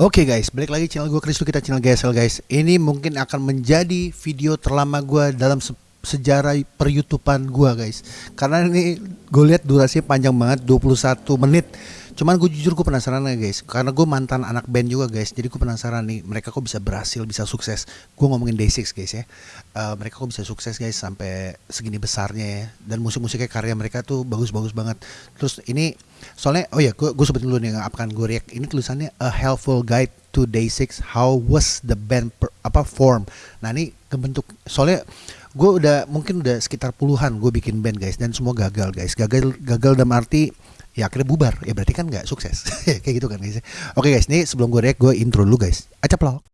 Oke guys, balik lagi channel gue Kristo kita channel GSL guys. Ini mungkin akan menjadi video terlama gue dalam se sejarah per YouTubean gue guys. Karena ini gue lihat durasinya panjang banget 21 menit. Cuman gue jujur gue penasaran ya guys, karena gue mantan anak band juga guys. Jadi gue penasaran nih mereka kok bisa berhasil, bisa sukses. Gue ngomongin Day6 guys ya. Uh, mereka kok bisa sukses guys sampai segini besarnya ya. Dan musik-musiknya karya mereka tuh bagus-bagus banget. Terus ini soalnya oh ya gue gue sebutin dulu nih akan gue react. Ini tulisannya a helpful guide to Day6 how was the band per, apa form. Nah ini kebentuk soalnya gue udah mungkin udah sekitar puluhan gue bikin band guys dan semua gagal guys. Gagal gagal dalam arti ya akhirnya bubar. Ya berarti kan nggak sukses. Kayak gitu kan guys oke guys ini sebelum gue react gue intro dulu guys. Lo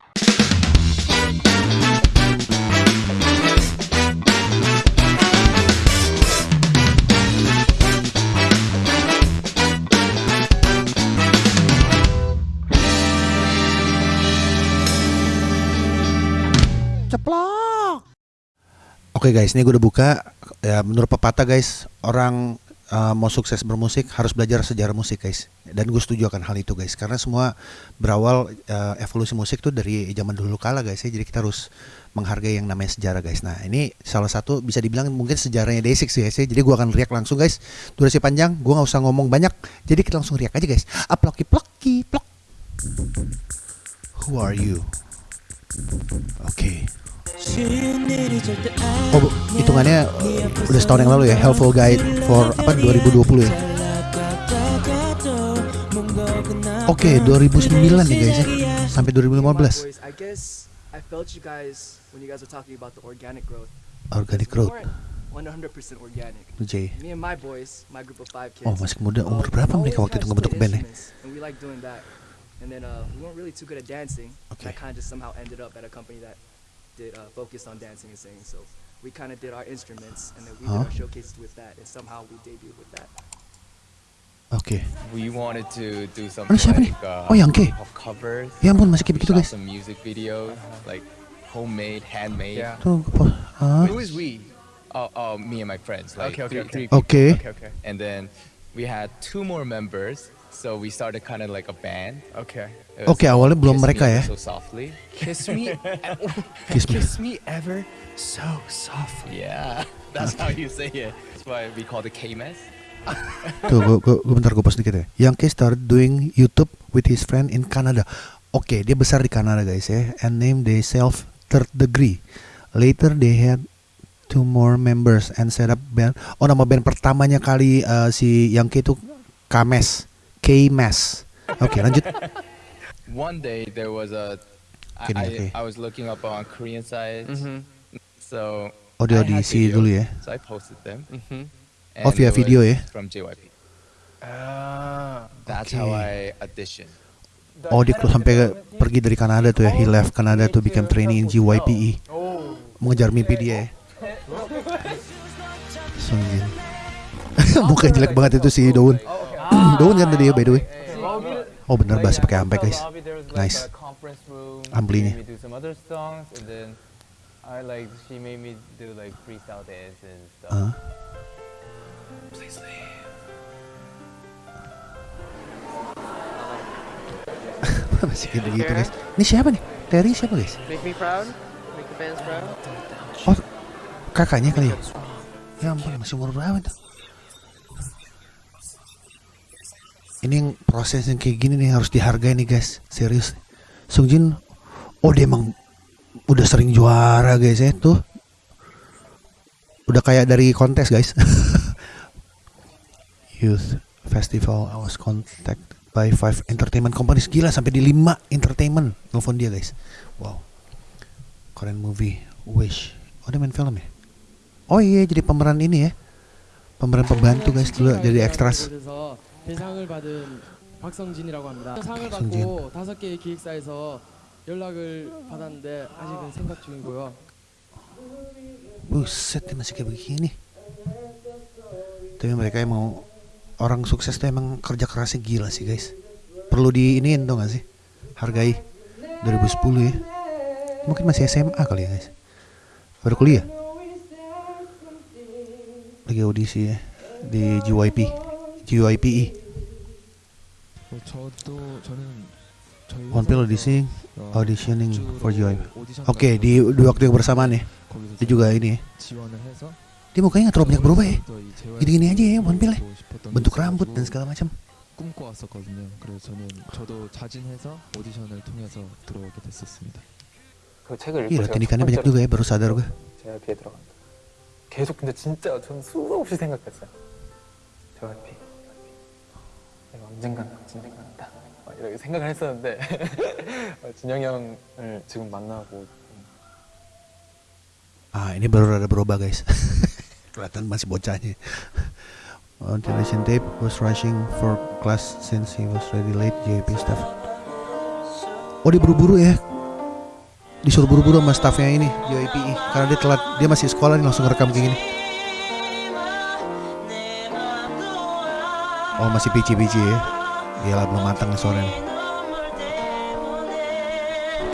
Oke guys, ini gue udah buka. Ya menurut pepatah guys, orang uh, mau sukses bermusik harus belajar sejarah musik guys. Dan gue setuju akan hal itu guys karena semua berawal uh, evolusi musik tuh dari zaman dulu kala guys ya. Jadi kita harus menghargai yang namanya sejarah guys. Nah ini salah satu bisa dibilang mungkin sejarahnya Day6 guys ya. Jadi gue akan riak langsung guys. Durasi panjang gue nggak usah ngomong banyak. Jadi kita langsung riak aja guys. Aploki ploki plok. Who are you? Oke. okay. Oh, bu, hitungannya udah setahun yang lalu ya, Helpful Guide for apa 2020 ya. Oke, okay, 2009 nih guys ya, sampai 2015. Organic growth. 100% organic. J. Me and my boys, my group of five kids. Oh, masih muda. Umur berapa mereka waktu itu ngebentuk band ya? And we like doing that. And then uh, we weren't really too good at dancing. Okay. That kind of just somehow ended up at a company that did uh, focused on dancing and singing. So we kind of did our instruments, and then we huh? did our showcases with that, and somehow we debuted with that. Okay. We wanted to do something siapa like, uh, oh, yang covers. Ya ampun, masih kayak begitu guys. Some music videos, like homemade, handmade. Yeah. Tuh, huh? Who is we? Oh, oh, me and my friends. Like okay, okay, three, okay. Three okay. okay. Okay, And then we had two more members So we started kind of like a band. Okay. Oke, okay, awalnya belum mereka ya. So softly. Kiss me. kiss me. Kiss me ever so softly. Yeah, that's how you say it. That's why we call it K-Mess. Tuh, gue, gue, gue bentar gue pas dikit ya. Yang K started doing YouTube with his friend in Canada. Oke, okay, dia besar di Kanada guys ya. And named themselves Third Degree. Later they had two more members and set up band. Oh nama band pertamanya kali uh, si Yang K itu Kames. K-Mass. Oke, okay, lanjut. One day there was a I, Gini, okay. I, I was looking up on Korean sites. Mm -hmm. So Oh, di audisi dulu ya. So I posted them. Mm -hmm. Oh, via video ya. From JYP. Ah, That's okay. how I audition. Oh, dia sampai pergi dari Kanada tuh ya. He left Canada to become training in JYPE. Oh. Mengejar mimpi dia ya. Sungjin. Muka jelek banget itu si Daun. Daun kan tadi ya by the way. Oh bener bahasa pakai ampe guys. Nice. Amplinya. I like she made me do like freestyle dance and stuff. Uh. Please leave. Masih kayak begitu guys. Ini siapa nih? Terry siapa guys? Make me proud. Make the fans proud. Oh, kakaknya kali ya? Ya ampun, masih umur berapa tuh? Ini proses yang kayak gini nih harus dihargai nih guys. Serius. Sungjin oh dia emang udah sering juara guys ya tuh. Udah kayak dari kontes guys. Youth festival I was contacted by five entertainment companies. Gila sampai di lima entertainment. Nelfon dia guys. Wow. Korean movie Wish. Oh dia main film ya? Oh iya jadi pemeran ini ya. Pemeran pembantu guys dulu jadi ekstras 대상을 받은 박성진이라고 합니다. 상을 받고 다섯 개의 기획사에서 연락을 받았는데 아직은 생각 중이고요. Buset masih kayak begini. Tapi mereka emang orang sukses tuh emang kerja kerasnya gila sih guys. Perlu di ini dong gak sih? Hargai 2010 ya. Mungkin masih SMA kali ya guys. Baru kuliah. Lagi audisi ya di JYP. GYPE. 저도 저는 Pill auditioning, auditioning for Joy. Oke, okay, di dua waktu yang bersamaan ya. Dia juga ini ya. Dia mukanya nggak terlalu banyak berubah ya. Gini-gini aja ya Pill ya. Bentuk rambut dan segala macam. 꿈꿔왔었거든요. 그래서 저는 저도 자진해서 오디션을 통해서 들어오게 됐었습니다. 그 책을 읽고 제가 banyak juga ya baru sadar gue. 제가 비에 들어간다. 계속 근데 진짜 저는 수도 없이 생각했어요. 저 해피. 내가 언젠간 언젠간 다 이렇게 생각을 했었는데 진영이 형을 지금 만나고 Ah ini baru rada berubah guys Kelihatan masih bocahnya On television tape was rushing for class since he was ready late JP staff. Oh dia buru-buru ya? Disuruh buru-buru sama staffnya ini JYPI karena dia telat dia masih sekolah nih langsung rekam kayak gini. Oh masih pici-pici ya? Gila belum matang sore nih.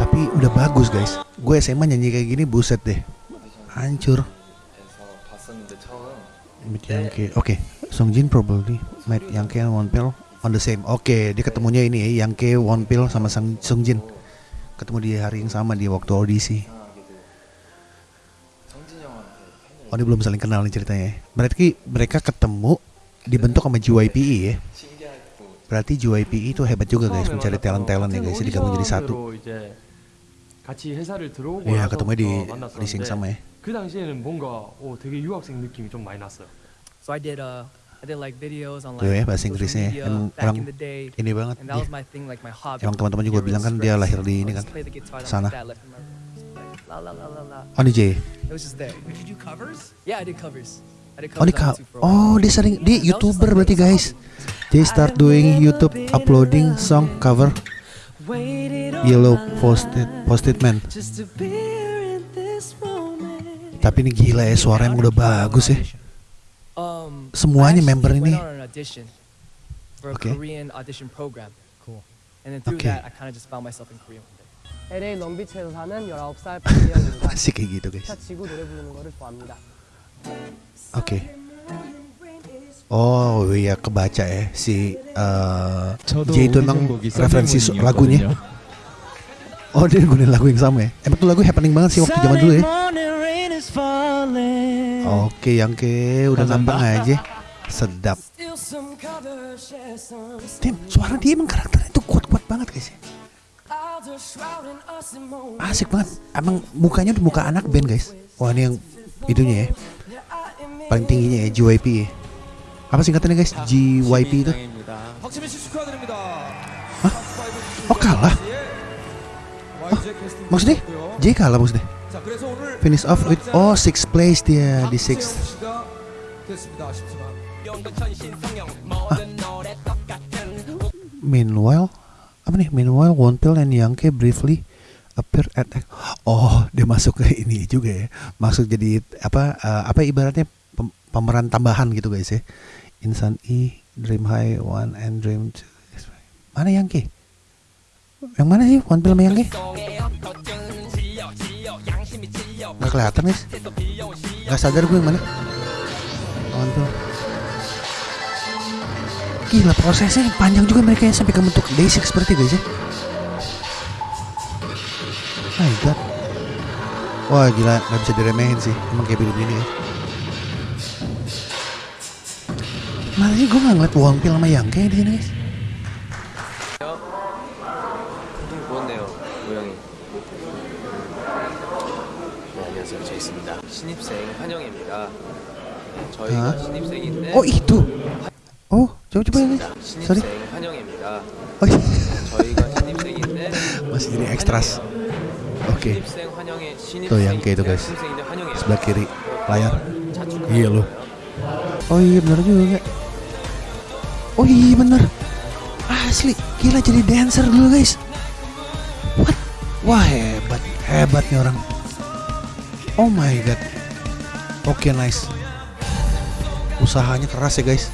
Tapi udah bagus guys. Gue SMA nyanyi kayak gini buset deh. Hancur. Oke, okay. Songjin probably met Yang and Wonpil on the same. Oke, okay, dia ketemunya ini ya, Yang Wonpil sama Sang Songjin. Ketemu di hari yang sama di waktu audisi. Oh ini belum saling kenal nih ceritanya. Berarti mereka ketemu dibentuk sama JYPE ya. Berarti JYPE itu hebat juga guys mencari talent-talent ya guys jadi digabung jadi satu. Iya ketemu di di sing sama ya. So I did a I did like videos on like bahasa Inggrisnya media, orang ini banget Yang Like teman-teman juga bilang kan dia lahir di ini kan sana. Oh DJ. It dia oh dia sering dia youtuber berarti guys. Dia start doing YouTube uploading song cover. Yellow posted posted man. Tapi ini gila ya suaranya udah bagus ya. Um, Semuanya member ini. Oke. Okay. LA 롱비치에서 사는 19살 박미영입니다. masih kayak gitu guys. 지구 노래 부르는 거를 좋아합니다. Oke. Okay. Oh iya kebaca ya si uh, J itu emang referensi lagunya. Oh dia gunain lagu yang sama ya. Emang tuh lagu happening banget sih waktu zaman dulu ya. Oke yang ke udah gampang aja Sedap Tim suara dia emang karakternya tuh kuat-kuat banget guys ya Asik banget Emang mukanya udah muka anak band guys Wah ini yang itunya ya Paling tingginya ya JYP ya Apa singkatannya guys JYP itu Hah? Oh kalah Oh maksudnya J kalah maksudnya Finish off with oh six place dia di six. Ah. Meanwhile, apa nih? Meanwhile, Wonpil and Yangke briefly appear at oh dia masuk ke ini juga ya masuk jadi apa uh, apa ibaratnya pemeran tambahan gitu guys ya. Insan E Dream High One and Dream Two. Mana Yangke yang mana sih? Wonpil sama Yangke nggak kelihatan guys. Nggak sadar gue yang mana. Oh, gila prosesnya panjang juga mereka ya sampai ke bentuk basic seperti guys ya. My god. Wah gila nggak bisa diremehin sih. Emang kayak begini ya Mana sih gue gak ngeliat Wongpil sama Yang kayak di sini guys. Oh itu. Oh, coba coba ini. Sorry. Oh. Iya. Masih ini ekstras. Oke. Tuh yang kayak itu guys. Sebelah kiri layar. Iya loh. Oh iya benar juga. Oh iya benar. Asli, gila jadi dancer dulu guys. What? Wah hebat, hebat nih orang. Oh my god. Oke okay, nice. Usahanya keras ya guys.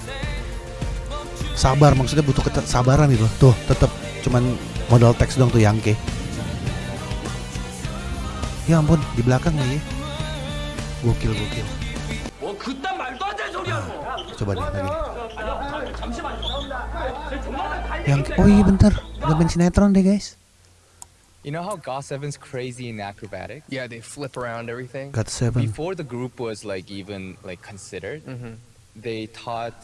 Sabar maksudnya butuh kesabaran gitu. Tuh tetap cuman modal teks dong tuh Yangke. Ya ampun di belakang nih. Gokil gokil. Coba deh lagi. Yang oh iya bentar, udah main sinetron deh guys. You know how GOT7's crazy in acrobatic? Yeah, they flip around everything. GOT7. Before the group was like even like considered, mm -hmm. they taught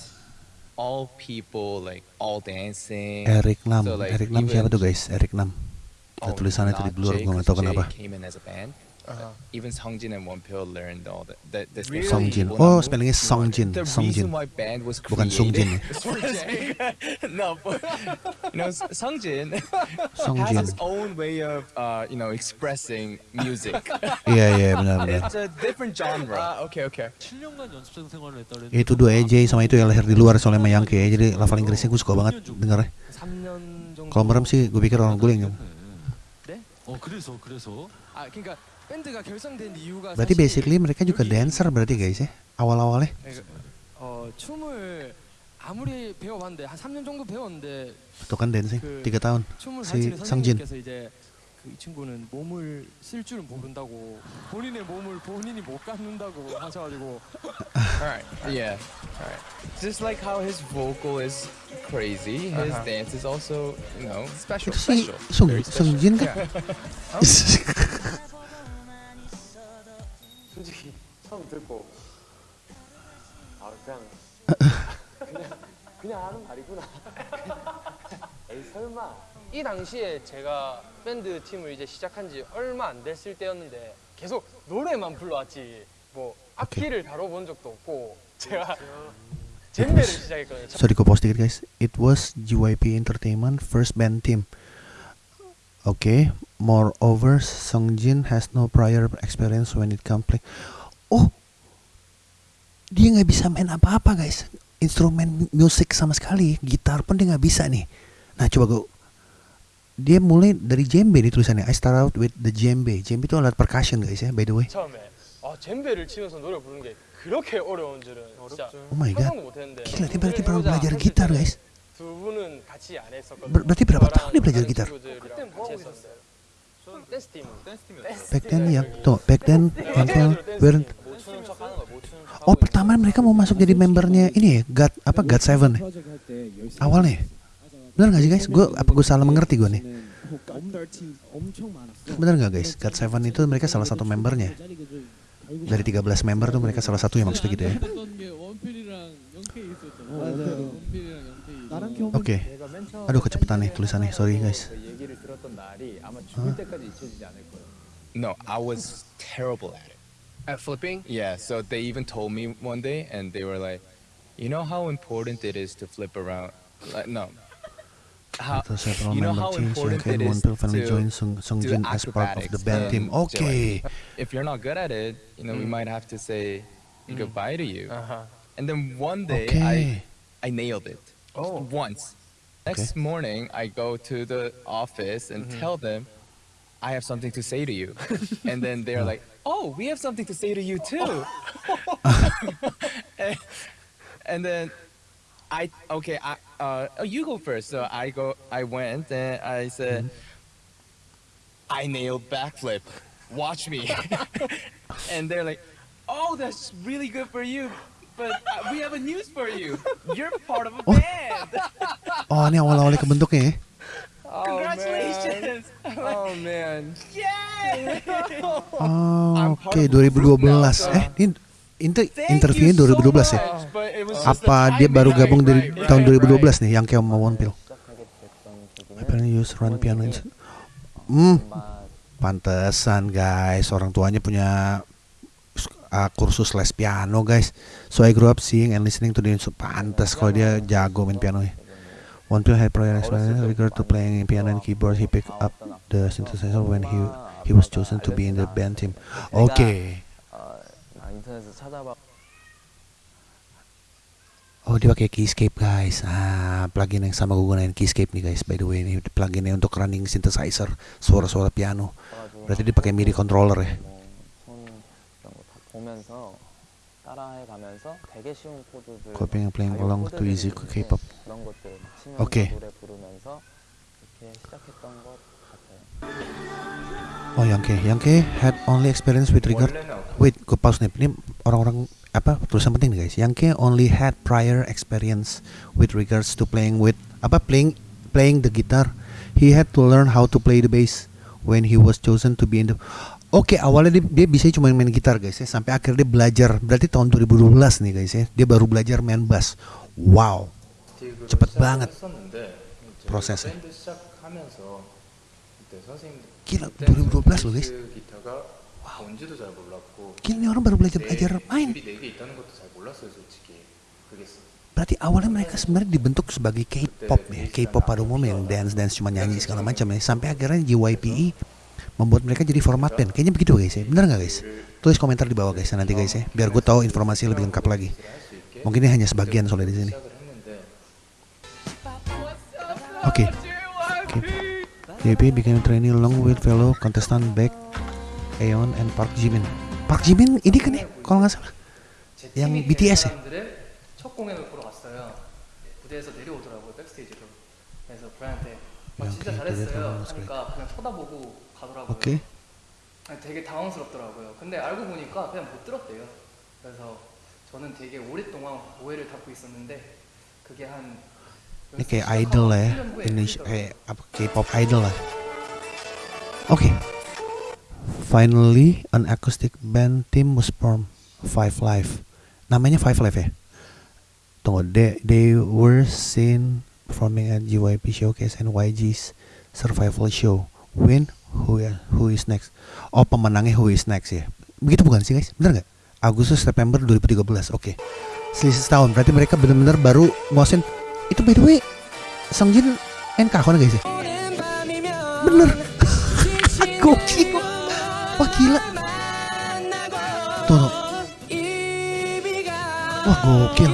all people like all dancing. Eric Nam. So, like, Eric Nam siapa tuh guys? Eric Nam. Oh, tulisannya tadi blur, gue gak tau kenapa. Came in as a band. Uh-huh. Even Songjin and Wonpil learned all that. that, that really? Songjin. Oh, spellingnya Songjin. The Songjin. reason why band was Bukan Songjin ya. no, but, you know, Songjin, Songjin has its own way of, uh, you know, expressing music. Iya, iya, benar, benar. It's a different genre. Uh, okay, okay. Itu dua EJ sama itu yang lahir di luar soalnya sama Yankee ya. Jadi lafal Inggrisnya gue suka banget dengarnya. Kalau merem sih gue pikir orang guling. Oh, 그래서 그래서. 아, 그러니까 밴드가 결성된 이유가 Berarti basically mereka juga dancer berarti guys ya awal-awalnya. 어 춤을 아무리 배워봤는데 한 3년 정도 배웠는데. Itu kan dancing tiga tahun. Si Sangjin. 이제 그이 친구는 몸을 쓸 줄은 모른다고 본인의 몸을 본인이 못 갖는다고 하셔가지고. Alright, yeah. Alright. Just like how his vocal is crazy, his uh-huh. dance is also, you know, special. special. Sung, Sangjin kan? 솔 처음 듣고 아 그냥 그냥 그냥 하는 말이구나. 에이 설마. 이 당시에 제가 밴드 팀을 이제 시작한 지 얼마 안 됐을 때였는데 계속 노래만 불러왔지 뭐 악기를 다뤄본 적도 없고 제가 잼배를 시작했거든요. Sorry, gue pause dikit guys. It was JYP Entertainment first band team. Okay, moreover, Songjin has no prior experience when it comes. oh dia nggak bisa main apa-apa guys. Instrumen musik sama sekali gitar pun dia nggak bisa nih. Nah coba gue dia mulai dari djembe nih tulisannya. I start out with the djembe. Djembe itu alat percussion guys ya by the way. Oh my god. Gila, dia berarti baru belajar gitar, guys. Ber berarti berapa tahun dia belajar gitar? Back then ya, tuh back then Uncle Bern. Oh pertama mereka mau masuk jadi membernya ini ya, God apa God Seven ya? Awalnya, bener gak sih guys? Gue apa gue salah mengerti gue nih? Bener gak guys? God Seven itu mereka salah satu membernya. Dari 13 member tuh mereka salah satu yang maksudnya gitu ya. Oke. Okay. Aduh kecepatan nih tulisannya. Sorry guys. Huh? No, I was terrible at it. At flipping? Yeah, so they even told me one day and they were like, "You know how important it is to flip around?" Like, no. How, you know how important it is to join Sung, Sungjin as part of the band team. Okay. If you're not good at it, you know, mm. we might have to say mm. goodbye to you. Uh-huh. And then one day okay. I I nailed it. Oh. Once. Next okay. morning, I go to the office and mm-hmm. tell them, I have something to say to you. and then they're like, oh, we have something to say to you too. and, and, then I, okay, I, uh, oh, you go first. So I go, I went and I said, mm-hmm. I nailed backflip. Watch me. and they're like, oh, that's really good for you. But uh, we have a news for you. You're part of a oh. band. Oh, ini awal-awalnya kebentuknya ya. Oh, Congratulations. Man. Oh man. Yay. Oh, oke okay, 2012. Eh, ini inter interviewnya 2012 ya? Apa dia baru gabung dari tahun 2012 nih yang kayak mau One Pill? Apparently use run piano. Hmm, pantesan guys, orang tuanya punya uh, kursus les piano guys so I grew up seeing and listening to the pantas kalau dia jago main piano ya One to had prior experience regard to playing piano and keyboard. He picked up the synthesizer when he he was chosen to be in the band team. Okay. Oh dia pakai Keyscape guys. Ah plugin yang sama gue gunain Keyscape nih guys. By the way ini pluginnya untuk running synthesizer suara-suara piano. Berarti dia pakai MIDI controller ya. Copying and playing along to easy K-pop. 그런 것들 치면서 okay. 노래 부르면서 이렇게 시작했던 것 같아요. Oh, Yangke, Yangke had only experience with regard. Wait, gue pause nih. Ini orang-orang apa tulisan penting nih guys. Yangke only had prior experience with regards to playing with apa playing playing the guitar. He had to learn how to play the bass when he was chosen to be in the Oke, okay, awalnya dia, dia bisa cuma main gitar guys ya, sampai akhirnya dia belajar. Berarti tahun 2012 nih guys ya, dia baru belajar main bass. Wow, cepet banget prosesnya. Gila, 2012 loh guys. Wow. Gila ini orang baru belajar belajar main. Berarti awalnya mereka sebenarnya dibentuk sebagai K-pop ya, K-pop pada umumnya yang dance dance cuma nyanyi segala macam ya. Sampai akhirnya JYPE membuat mereka jadi format band. Kayaknya begitu guys ya. Benar nggak guys? Tulis komentar di bawah guys nanti guys ya, biar gue tahu informasi lebih lengkap lagi. Mungkin ini hanya sebagian soalnya di sini. Okay. Okay. JP became trainee along with fellow contestant back Aeon and Park Jimin. Park Jimin ini kan ya, kalau nggak salah. Yang BTS ya. 아, 진짜 잘했어요. 하니까 그냥 쳐다보고 가더라고요. 오케이. 되게 당황스럽더라고요. 근데 알고 보니까 그냥 못 들었대요. 그래서 저는 되게 오랫동안 오해를 갖고 있었는데 그게 한 ini kayak idol ya Indonesia kayak apa K-pop idol lah oke okay. finally an acoustic band team was formed Five Live namanya Five Live ya tunggu they, they were seen performing at JYP Showcase and YG's Survival Show. Win who who is next? Oh pemenangnya who is next ya. Begitu bukan sih guys? Bener nggak? Agustus September 2013. Oke. Okay. Selisih setahun. Berarti mereka benar-benar baru nguasain. Itu by the way, Songjin NK kan guys ya? Bener. Gokil. Wah gila. Tuh. Wah gokil.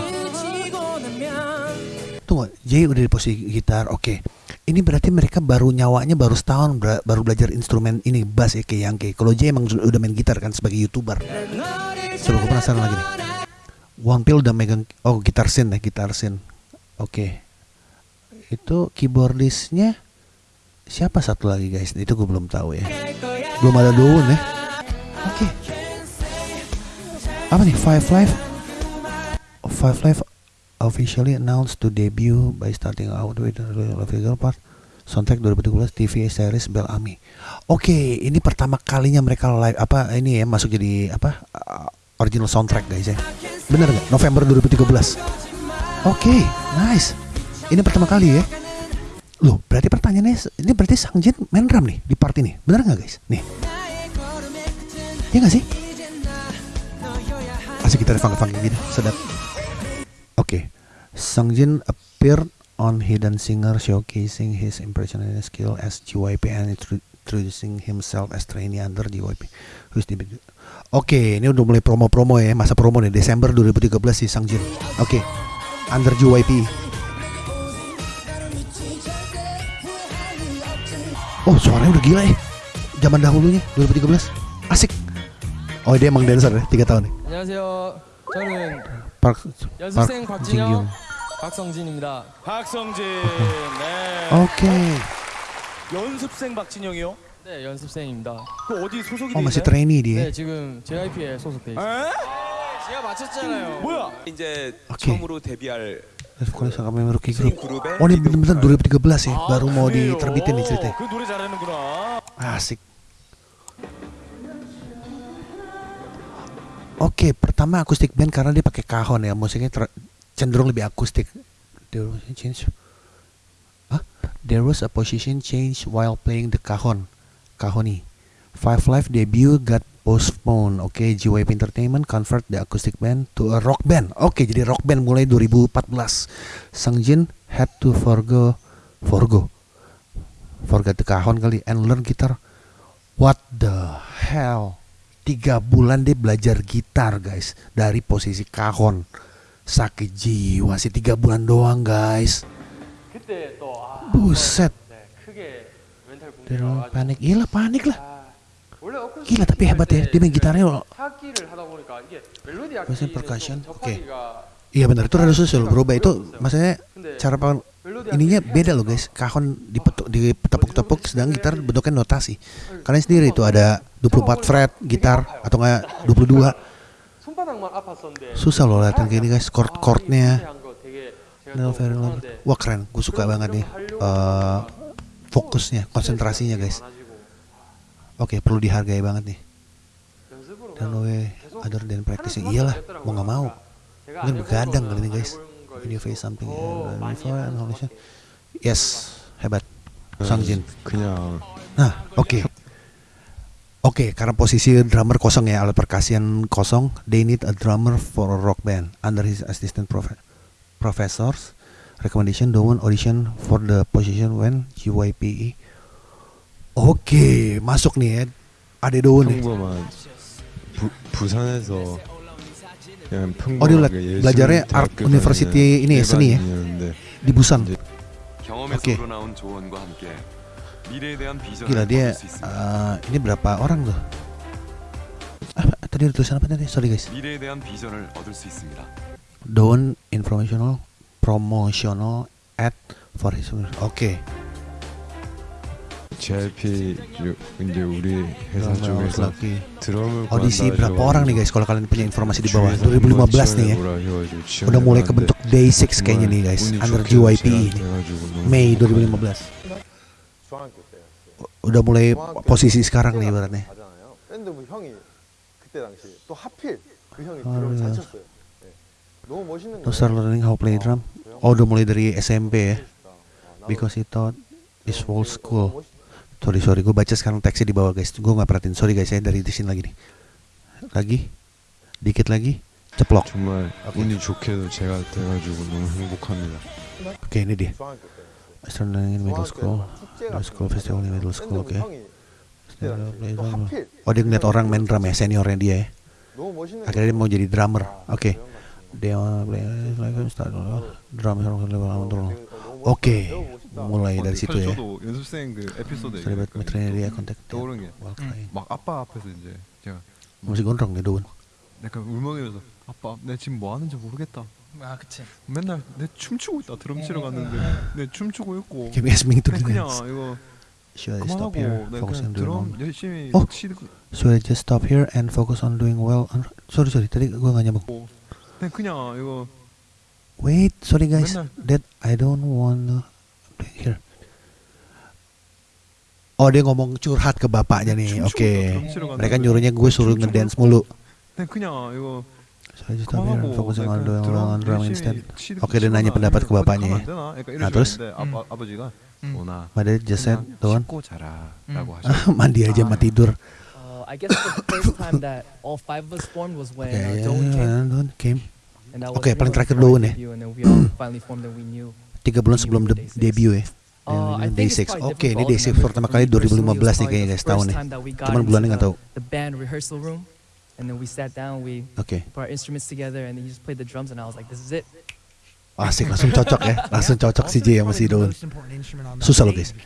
Tunggu, Jay udah di posisi gitar, oke. Ini berarti mereka baru nyawanya baru setahun baru belajar instrumen ini bass ya kayak yang kayak. Kalau Jay emang udah main gitar kan sebagai youtuber. Coba gue penasaran lagi nih. One Pill udah megang oh gitar sin ya gitar sin. Oke. Okay. Itu keyboardisnya siapa satu lagi guys? Itu gue belum tahu ya. Belum ada Doon ya. Oke. Okay. Apa nih? Five Live? Five Live officially announced to debut by starting out with the official part soundtrack 2012 TV series Bellamy. Oke, okay, ini pertama kalinya mereka live apa ini ya masuk jadi apa original soundtrack guys ya. Bener nggak? November 2013. Oke, okay, nice. Ini pertama kali ya. Loh, berarti pertanyaannya ini berarti Sang Jin main drum nih di part ini. Bener nggak guys? Nih. Ya nggak sih? Asik kita funk-funk gini, sedap. Oke, okay. Jin appeared on Hidden Singer showcasing his impressionable skill as JYP and introducing himself as trainee under JYP. Oke, okay, ini udah mulai promo-promo ya, masa promo nih Desember 2013 si Jin. Oke, okay under JYP. Oh, suaranya udah gila ya. Zaman dahulunya 2013. Asik. Oh, dia emang dancer ya, 3 tahun nih. 안녕하세요. 저는 박, 연습생 박진영, 박성진입니다. 박성진. 네. 오케이. 연습생 박진영이요? 네, 연습생입니다. 그 어디 소속이 어, masih trainee dia. 네, 지금 JYP에 소속돼 있어요. 제가 맞췄잖아요. 뭐야? 이제 okay. 처음으로 데뷔할 Sekolah sama member rookie group. Oh ini benar-benar 2013 ya, baru mau diterbitin nih ceritanya. Asik. Oke, okay, pertama akustik band karena dia pakai kahon ya, musiknya cenderung lebih akustik. There was a change. Huh? There was a position change while playing the cajon, kahoni. Five Live debut got postponed. Oke, okay, JYP Entertainment convert the acoustic band to a rock band. Oke, okay, jadi rock band mulai 2014. Jin had to forgo, forgo, forget the cajon kali and learn guitar. What the hell? tiga bulan dia belajar gitar guys dari posisi kahon sakit jiwa sih tiga bulan doang guys buset panik gila panik lah gila tapi hebat ya dia main gitarnya Percussion percussion? Oke. Okay. iya benar. Itu rada susul berubah itu maksudnya cara ininya beda loh guys. Kahon dipetuk ditepuk-tepuk sedang gitar bentuknya notasi. Kalian sendiri itu ada 24 fret gitar atau enggak 22 susah loh latihan kayak ini guys chord chordnya wah keren. Gue suka banget nih uh, fokusnya konsentrasinya guys oke okay, perlu dihargai banget nih. Dan we other than practicing iyalah mau. nggak mau mungkin begadang kali ini guys. you face something yes hebat. Sangjin nah oke. Okay. Oke, okay, karena posisi drummer kosong ya, alat perkasian kosong, they need a drummer for a rock band. Under his assistant prof professors. Recommendation, Dowon audition for the position when GYPE. Oke, okay, masuk nih ya. Ada Dowon nih. 부, 부산에서 그냥 oh dia belajarnya Art University ini ya, seni ya di Busan. Oke. Okay. Gila dia uh, ini berapa orang tuh? Ah, tadi ada tulisan apa tadi? Sorry guys. Don't informational promotional ad for his Oke. Okay. JYP 이제 우리 회사 쪽에서 드럼을 audisi berapa orang nih guys kalau kalian punya informasi di bawah 2015 nih ya udah mulai kebentuk Day6 kayaknya nih guys under JYP ini Mei 2015 udah mulai posisi sekarang nih ibaratnya. To start learning how play drum. Oh udah mulai dari SMP ya. Because he thought this whole school. sorry sorry gue baca sekarang teksnya di bawah guys. Gue nggak perhatiin. Sorry guys saya dari di sini lagi nih. Lagi? Dikit lagi? Ceplok. Oke. okay, ini dia. Astronaut middle school. Middle school festival middle school oke. Okay. oh dia ngeliat orang main drum ya seniornya dia ya. Akhirnya dia mau jadi drummer. Oke. Okay. dia play drum. Oke, mulai dari situ ya. Terlibat metrenya dia kontak. Masih gondrong nih Daun. 약간 울먹이면서 아빠 내 지금 뭐 하는지 모르겠다 아 그치 맨날 내 춤추고 있다 드럼 치러 갔는데 내 춤추고 있고 Give me a to 그냥 이거 Should I stop here? Focus on doing well. 열심히 oh, should I just stop here and focus on doing well? Sorry sorry tadi gue gak nyambung. 그냥 이거 Wait, sorry guys, Bener. that I don't wanna here. Oh dia ngomong curhat ke bapaknya nih, oke. Okay. Mereka nyuruhnya gue suruh ngedance mulu. Oke okay, dia nanya pendapat ke bapaknya ya. Nah terus? Hmm. Mother just said, don't. Hmm. Mandi aja mati tidur. Uh, I guess the first time that all five of us formed was when okay, yeah, Don came. Oke, okay, paling terakhir Doan ya. Tiga bulan sebelum de debut ya. Uh, Day6. Oke, okay, ini Day6 pertama kali 2015 nih kayaknya guys, tahun nih. Cuman bulannya nggak tahu. Down, we okay. put our instruments together, and he just played the drums, and I was like, this is it. Asik, langsung cocok ya, langsung cocok si J sama si. Susah loh guys.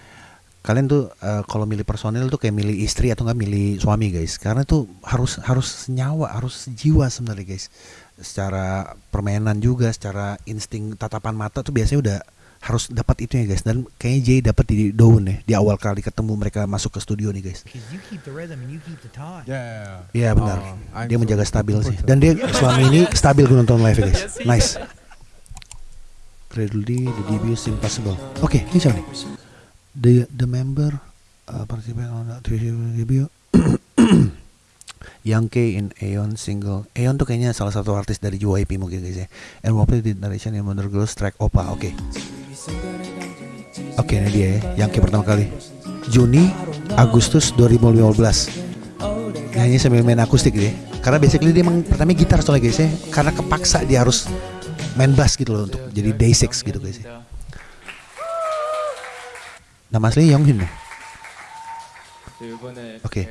Kalian tuh uh, kalau milih personil tuh kayak milih istri atau nggak milih suami guys, karena tuh harus harus nyawa, harus jiwa sebenarnya guys. Secara permainan juga, secara insting tatapan mata tuh biasanya udah harus dapat itu ya guys dan kayaknya Jay dapat di Daun ya di awal kali ketemu mereka masuk ke studio nih guys. Iya yeah, benar. Uh, dia menjaga stabil sih dan dia selama ini stabil gue nonton live ya guys. Nice. Gradually the debut is impossible. Oke, okay, ini siapa nih? The the member uh, participant on the debut. Young K in Aeon single. Aeon tuh kayaknya salah satu artis dari JYP mungkin guys ya. And Wapel did narration in Wonder Girls track Opa. Oke. Okay. Oke, ini dia ya, yang ke pertama kali. Juni Agustus 2015. Nyanyi sambil main akustik dia. Karena basically dia emang pertama gitar soalnya guys ya. Karena kepaksa dia harus main bass gitu loh untuk jadi Day6 gitu guys ya. Nama asli Younghin ya? Oke. Okay.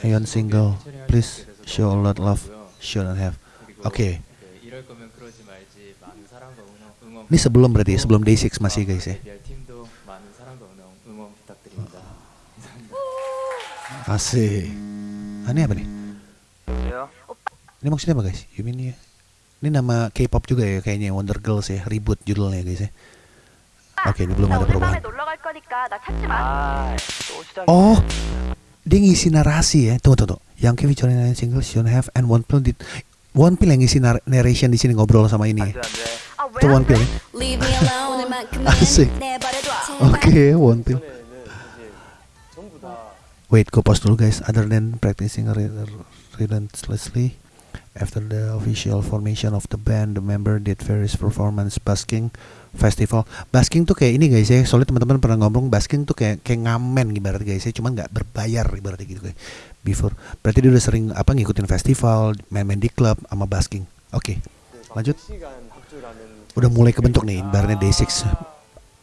Ayon single, please show a lot love, should not have. Oke. Okay. Ini sebelum berarti ya, sebelum Day6 masih guys ya. Asik. Ah, ini apa nih? Ini maksudnya apa guys? You mean ya? Ini nama K-pop juga ya kayaknya Wonder Girls ya, ribut judulnya guys ya. Oke, ini belum ada perubahan. Oh, dia ngisi narasi ya. Tunggu, tunggu. Yang Kevin featuring single Should Have and One Pill did One Pill yang ngisi narration di sini ngobrol sama ini. Itu One Pill. Asik. Oke, okay, One Pill. Wait, go pause dulu guys. Other than practicing relentlessly, after the official formation of the band, the member did various performance basking festival. Basking tuh kayak ini guys ya. Soalnya teman-teman pernah ngomong basking tuh kayak kayak ngamen ibarat guys ya. Cuman nggak berbayar ibaratnya gitu guys. Before. Berarti dia udah sering apa ngikutin festival, main-main di klub sama basking. Oke. Okay. Lanjut. Udah mulai kebentuk nih ibaratnya Day6.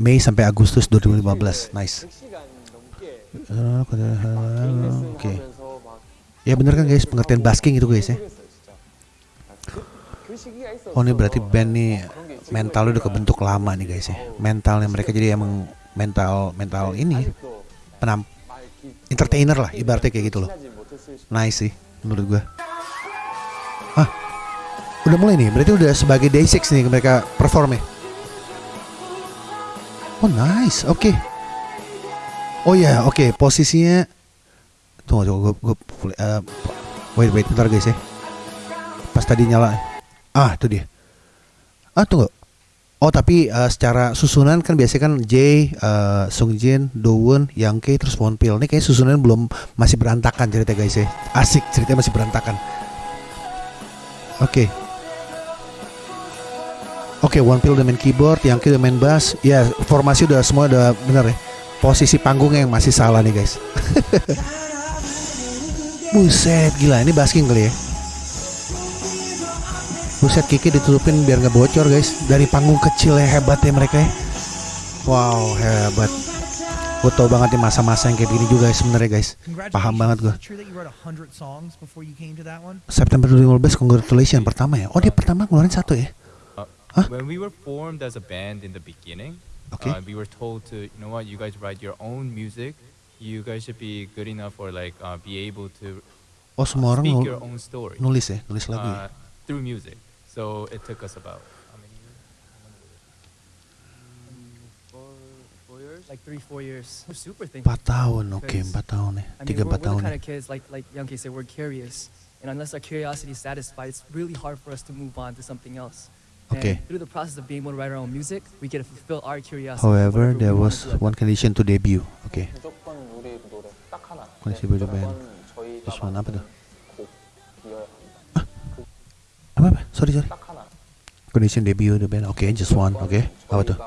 Mei sampai Agustus 2015. Nice. Oke. Okay. Ya bener kan guys, pengertian basking itu guys ya. Oh ini berarti band nih mentalnya udah kebentuk lama nih guys ya. Mentalnya mereka jadi emang mental mental ini penam entertainer lah ibaratnya kayak gitu loh. Nice sih menurut gua. Ah, udah mulai nih. Berarti udah sebagai day six nih mereka perform ya. Oh nice, oke. Okay. Oh ya, yeah, oke. Okay. Posisinya Tunggu, tunggu, gue, gue uh, wait, wait, bentar guys ya. Pas tadi nyala, ah itu dia. Ah tunggu. Oh tapi uh, secara susunan kan biasanya kan J, uh, Sung Jin, Dowon, Yang terus Won Pil. Ini kayak susunan belum masih berantakan cerita guys ya. Asik ceritanya masih berantakan. Oke. Okay. Oke, okay, One Pill udah main keyboard, yang udah main bass. Ya, formasi udah semua udah bener ya. Posisi panggungnya yang masih salah nih guys. Buset, gila ini basking kali ya. Buset Kiki ditutupin biar nggak bocor guys. Dari panggung kecil ya hebat ya mereka ya. Wow hebat. Gue tau banget nih masa-masa yang kayak gini juga sebenarnya guys. Paham banget gue September 2015 congratulations pertama ya. Oh dia pertama ngeluarin satu ya? Uh, Hah? When we were formed as a band in the beginning okay. uh, We were told to You know what you guys write your own music. You guys should be good enough or like uh, be able to Oh semua orang nul nulis ya, nulis lagu ya? Uh, through music. So it took us about how many years? Four, years? Like three, four years. We're super thankful. Empat tahun, oke, okay, empat tahun nih. Tiga empat tahun. We're the kind eh. of kids, like like Young said, we're curious, and unless our curiosity is satisfied, it's really hard for us to move on to something else. Okay. And through the process of being able to write our own music, we get to fulfill our curiosity. However, there was one condition to debut. Okay. Kondisi band. Terus mana apa tuh? Sorry sorry. Condition debut the band. Okay just one okay. Apa tuh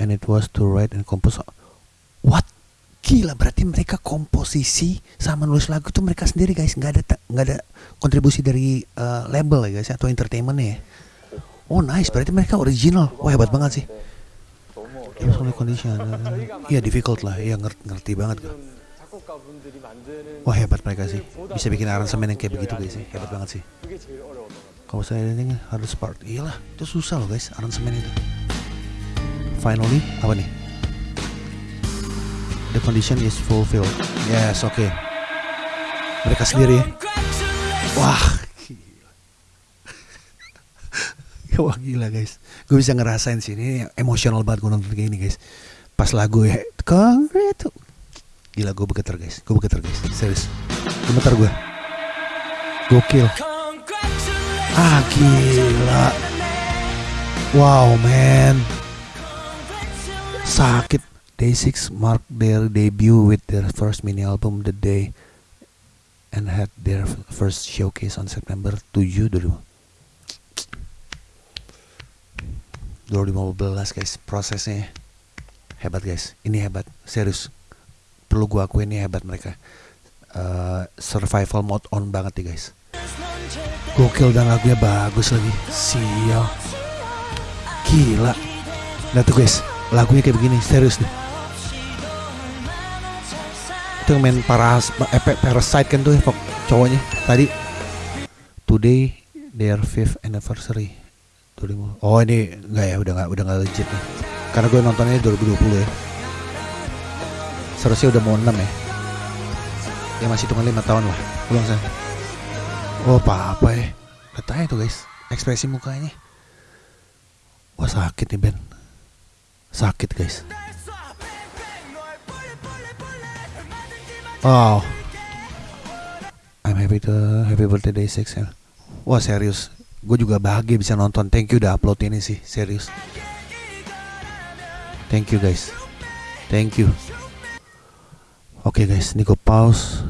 and it was to write and compose. What? Gila berarti mereka komposisi sama nulis lagu tuh mereka sendiri guys. Nggak ada nggak ada kontribusi dari uh, label ya guys atau entertainment ya. Oh nice. Berarti mereka original. Wah hebat banget sih. Only condition. Iya difficult lah. Iya ngerti, ngerti banget gue Wah hebat mereka sih. Bisa bikin aransemen yang kayak begitu guys sih. Hebat banget sih Kalau saya ini harus part. Iyalah itu susah loh guys aransemen itu. Finally apa nih? The condition is fulfilled. Yes oke. Okay. Mereka sendiri Wah Wah gila guys. Gue bisa ngerasain sih Ini emosional banget gue nonton kayak ini guys. Pas lagu ya Congrats Gila gue bergetar guys. Gue bergetar guys. Serius. Gemetar gue Gokil Ah gila. Wow man. Sakit. Day6 mark their debut with their first mini album The Day and had their first showcase on September 7 dulu 2015 guys. Prosesnya hebat guys. Ini hebat. Serius. Perlu gue akuin ini hebat mereka. Uh, survival mode on banget nih guys gokil dan lagunya bagus lagi. Sial. Gila. Nah tuh guys. Lagunya kayak begini serius nih. Itu yang main paras eh, parasite kan tuh ya cowoknya tadi. Today their fifth anniversary. Oh ini enggak ya udah nggak udah nggak legit nih. Karena gue nontonnya 2020 ya. Seharusnya udah mau 6 ya. Ya masih tunggu 5 tahun lah belum saya oh apa apa ya lihat tuh guys ekspresi mukanya. Wah sakit nih Ben. Sakit guys. Wow. I'm happy to happy birthday day 6 ya. Wah serius. Gue juga bahagia bisa nonton. Thank you udah upload ini sih serius. Thank you guys. Thank you. Oke okay, guys ini gue pause.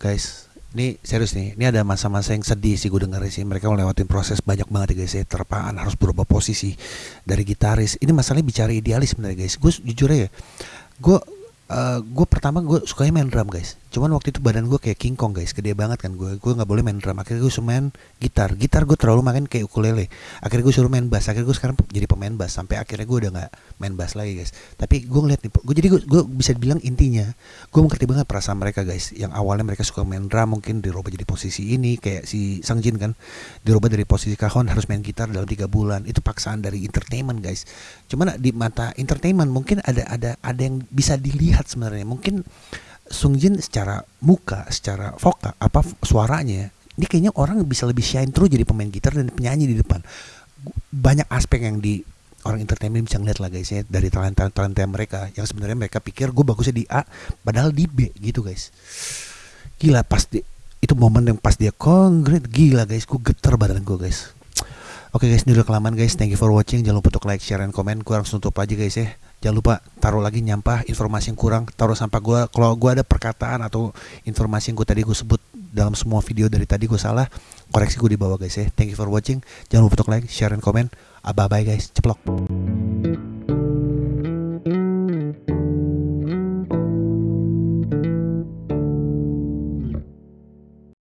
Guys ini serius nih ini ada masa-masa yang sedih sih gue denger sih. Mereka melewatin proses banyak banget ya guys ya terpaan harus berubah posisi dari gitaris. Ini masalahnya bicara idealis sebenarnya guys. Gue jujur ya gue uh, gue pertama gue sukanya main drum guys cuman waktu itu badan gue kayak King Kong guys. Gede banget kan gue gue nggak boleh main drum. Akhirnya gue suruh main gitar. Gitar gue terlalu main kayak ukulele. Akhirnya gue suruh main bass. Akhirnya gue sekarang jadi pemain bass. Sampai akhirnya gue udah nggak main bass lagi guys. Tapi gue ngeliat nih gue jadi gue, gue bisa bilang intinya gue mengerti banget perasaan mereka guys. Yang awalnya mereka suka main drum mungkin dirubah jadi posisi ini kayak si Sang Jin kan. Dirubah dari posisi kahon harus main gitar dalam tiga bulan. Itu paksaan dari entertainment guys. Cuman di mata entertainment mungkin ada ada ada yang bisa dilihat sebenarnya. Mungkin Sung Jin secara muka, secara vokal apa suaranya, ini kayaknya orang bisa lebih shine terus jadi pemain gitar dan penyanyi di depan. Banyak aspek yang di orang entertainment bisa ngeliat lah guys ya dari talenta-talenta mereka. Yang sebenarnya mereka pikir gue bagusnya di A padahal di B gitu guys. Gila pas di, itu momen yang pas dia konkret gila guys. Gue geter badan gue guys. Oke okay guys ini udah kelamaan guys. Thank you for watching. Jangan lupa untuk like share dan komen. Gue langsung tutup aja guys ya jangan lupa taruh lagi nyampah informasi yang kurang taruh sampah gue kalau gue ada perkataan atau informasi yang gue tadi gue sebut dalam semua video dari tadi gue salah koreksi gue di bawah guys ya. Thank you for watching. Jangan lupa untuk like share dan komen. Bye bye guys. Ceplok